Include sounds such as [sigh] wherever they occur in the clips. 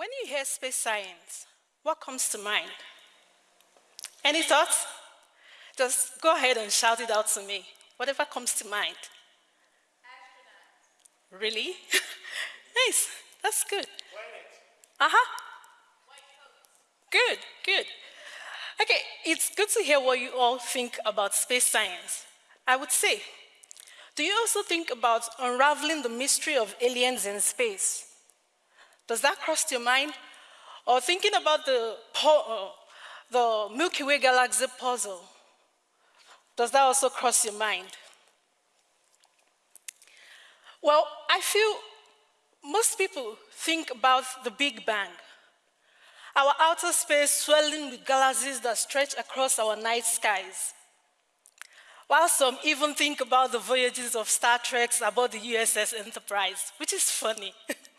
When you hear space science, what comes to mind? Any thoughts? Just go ahead and shout it out to me. Whatever comes to mind. Astronaut. Really? [laughs] nice. That's good. Uh huh. Good, good. Okay, it's good to hear what you all think about space science. I would say, do you also think about unraveling the mystery of aliens in space? Does that cross your mind? Or thinking about the, uh, the Milky Way galaxy puzzle? Does that also cross your mind? Well, I feel most people think about the Big Bang, our outer space swelling with galaxies that stretch across our night skies. While some even think about the voyages of Star Trek aboard the USS Enterprise, which is funny. [laughs]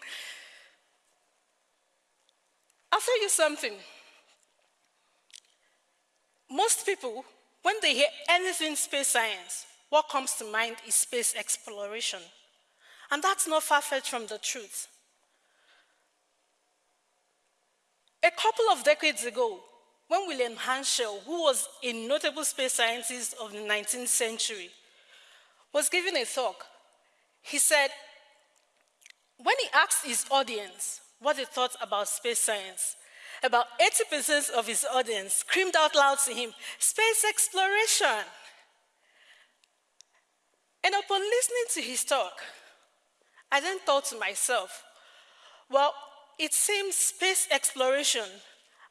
I'll tell you something. Most people, when they hear anything space science, what comes to mind is space exploration. And that's not far-fetched from the truth. A couple of decades ago, when William Herschel, who was a notable space scientist of the 19th century, was giving a talk, he said, when he asked his audience what they thought about space science, about 80% of his audience screamed out loud to him, space exploration. And upon listening to his talk, I then thought to myself, well, it seems space exploration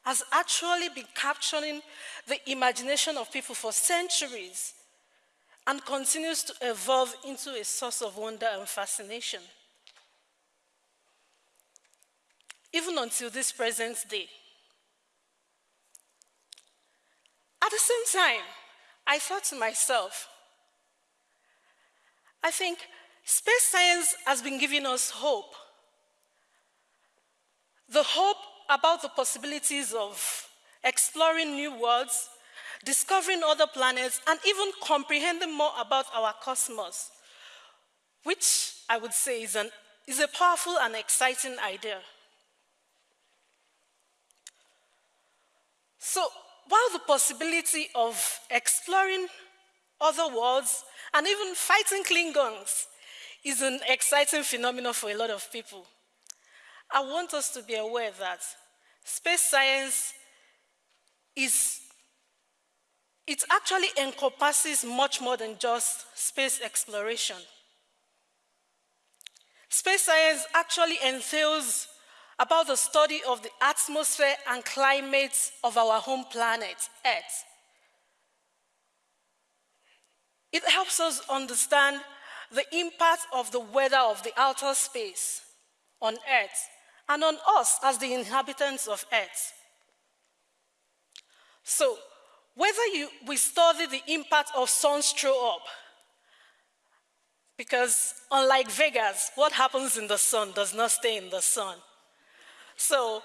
has actually been capturing the imagination of people for centuries and continues to evolve into a source of wonder and fascination. Even until this present day. At the same time, I thought to myself, I think Space science has been giving us hope. The hope about the possibilities of exploring new worlds, discovering other planets, and even comprehending more about our cosmos, which I would say is, an, is a powerful and exciting idea. So while the possibility of exploring other worlds and even fighting Klingons is an exciting phenomenon for a lot of people. I want us to be aware that space science is, it actually encompasses much more than just space exploration. Space science actually entails about the study of the atmosphere and climate of our home planet, Earth. It helps us understand the impact of the weather of the outer space on Earth and on us as the inhabitants of Earth. So, whether you, we study the impact of suns, sunstroke up, because unlike Vegas, what happens in the sun does not stay in the sun. So,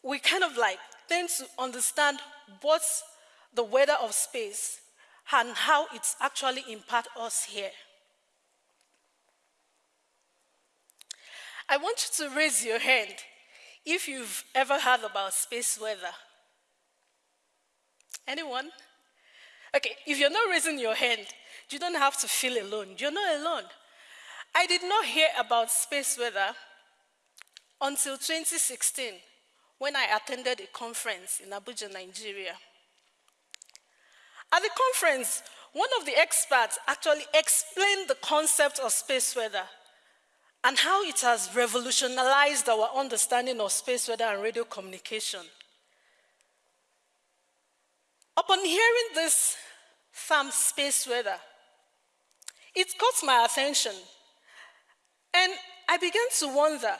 we kind of like tend to understand what's the weather of space and how it's actually impact us here. I want you to raise your hand if you've ever heard about space weather. Anyone? Okay, if you're not raising your hand, you don't have to feel alone. You're not alone. I did not hear about space weather until 2016 when I attended a conference in Abuja, Nigeria. At the conference, one of the experts actually explained the concept of space weather and how it has revolutionized our understanding of space weather and radio communication. Upon hearing this term space weather, it caught my attention, and I began to wonder,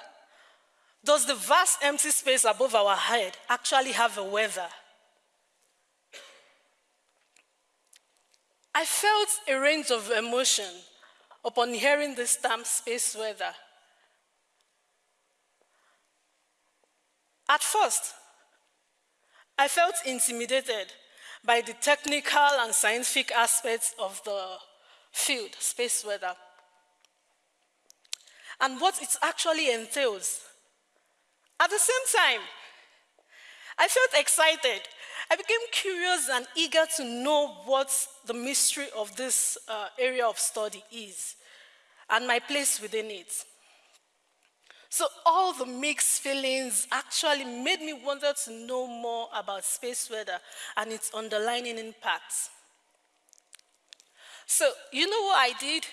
does the vast empty space above our head actually have a weather? I felt a range of emotion upon hearing this term space weather. At first, I felt intimidated by the technical and scientific aspects of the field, space weather, and what it actually entails. At the same time, I felt excited. I became curious and eager to know what the mystery of this uh, area of study is and my place within it. So, all the mixed feelings actually made me want to know more about space weather and its underlying impacts. So, you know what I did?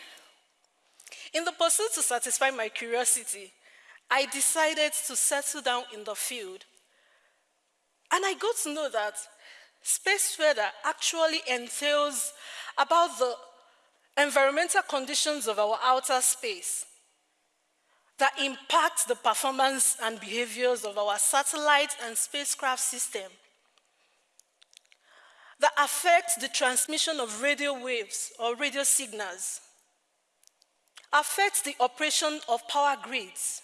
In the pursuit to satisfy my curiosity, I decided to settle down in the field. And I got to know that space weather actually entails about the environmental conditions of our outer space that impact the performance and behaviors of our satellite and spacecraft system, that affect the transmission of radio waves or radio signals, affect the operation of power grids.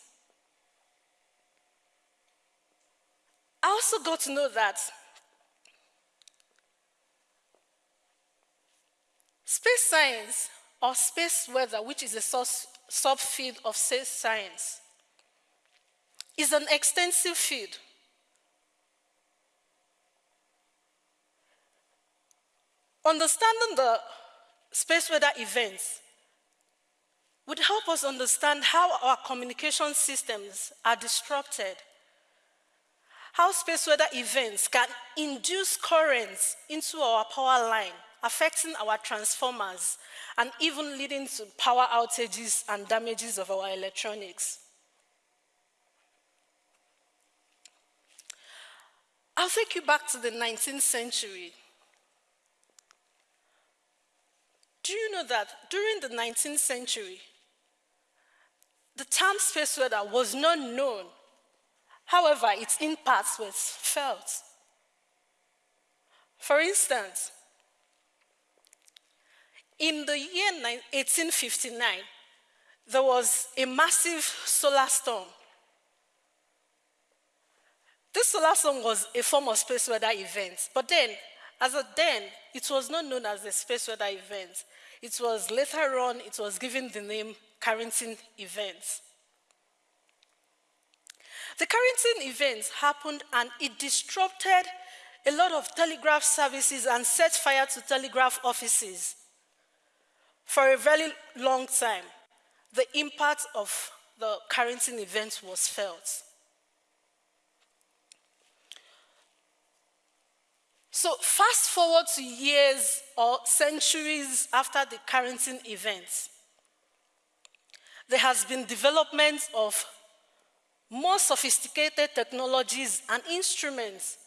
I also got to know that space science or space weather, which is a subfield of space science is an extensive field. Understanding the space weather events would help us understand how our communication systems are disrupted, how space weather events can induce currents into our power line, affecting our transformers and even leading to power outages and damages of our electronics. I'll take you back to the 19th century. Do you know that during the 19th century, the term space weather was not known. However, its impacts was felt. For instance, in the year 1859, there was a massive solar storm. This solar storm was a form of space weather event, but then, as a then, it was not known as a space weather event. It was later on, it was given the name Carrington event. The Carrington events happened and it disrupted a lot of telegraph services and set fire to telegraph offices. For a very long time, the impact of the Carrington event was felt. So fast forward to years or centuries after the Carrington event, there has been development of more sophisticated technologies and instruments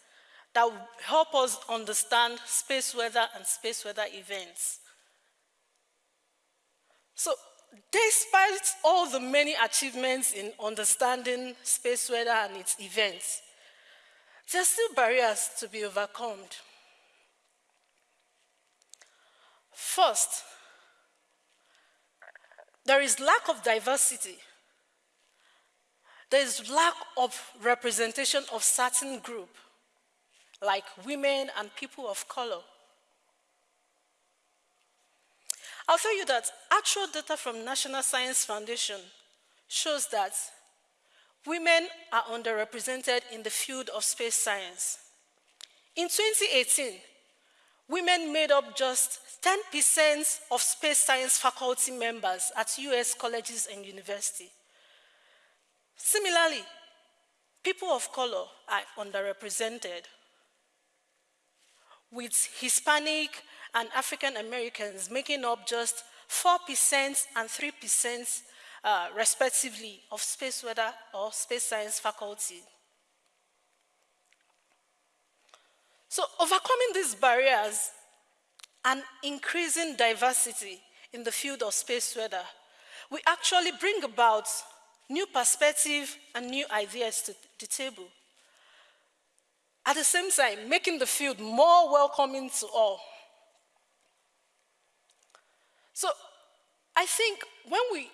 that help us understand space weather and space weather events. So, despite all the many achievements in understanding space weather and its events, there are still barriers to be overcome. First, there is lack of diversity. There is lack of representation of certain group, like women and people of color. I'll tell you that actual data from National Science Foundation shows that women are underrepresented in the field of space science. In 2018, women made up just 10% of space science faculty members at US colleges and universities. Similarly, people of color are underrepresented, with Hispanic and African Americans making up just 4% and 3% uh, respectively of space weather or space science faculty. So overcoming these barriers and increasing diversity in the field of space weather, we actually bring about new perspective and new ideas to the table. At the same time, making the field more welcoming to all. So I think when we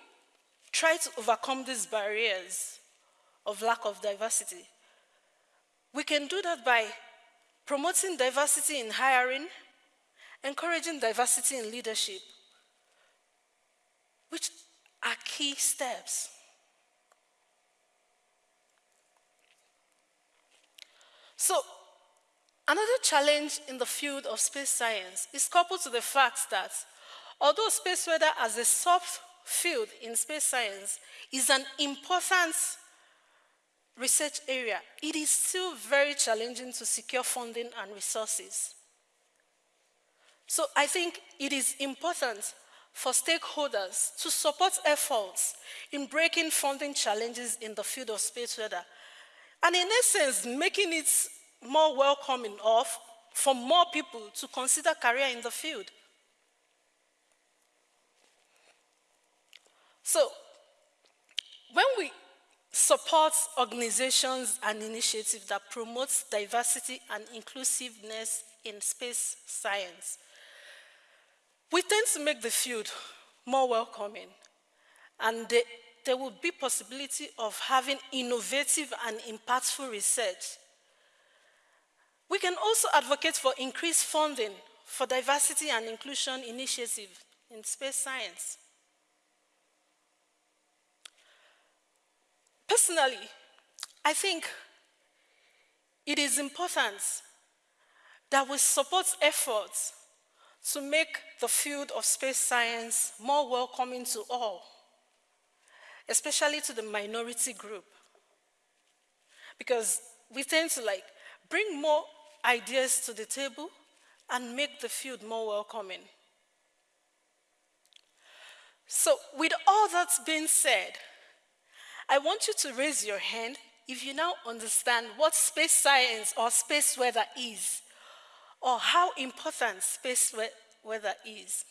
try to overcome these barriers of lack of diversity, we can do that by promoting diversity in hiring, encouraging diversity in leadership, which are key steps. So, another challenge in the field of space science is coupled to the fact that although space weather as a subfield in space science is an important research area, it is still very challenging to secure funding and resources. So I think it is important for stakeholders to support efforts in breaking funding challenges in the field of space weather, and in essence, making it more welcoming of for more people to consider career in the field. So, when we support organizations and initiatives that promote diversity and inclusiveness in space science, we tend to make the field more welcoming, and the, there will be possibility of having innovative and impactful research. We can also advocate for increased funding for diversity and inclusion initiatives in space science. Personally, I think it is important that we support efforts to make the field of space science more welcoming to all, especially to the minority group. Because we tend to like bring more ideas to the table and make the field more welcoming. So with all that's been said, I want you to raise your hand if you now understand what space science or space weather is or how important space weather is.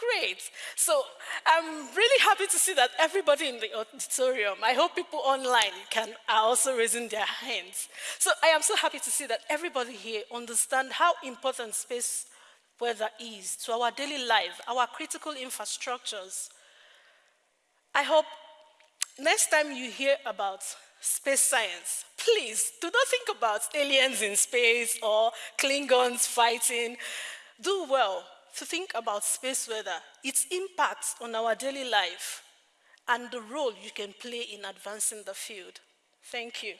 Great. So I'm really happy to see that everybody in the auditorium, I hope people online can are also raising their hands. So I am so happy to see that everybody here understand how important space weather is to our daily life, our critical infrastructures. I hope next time you hear about space science, please do not think about aliens in space or Klingons fighting. Do well to think about space weather, its impact on our daily life, and the role you can play in advancing the field. Thank you.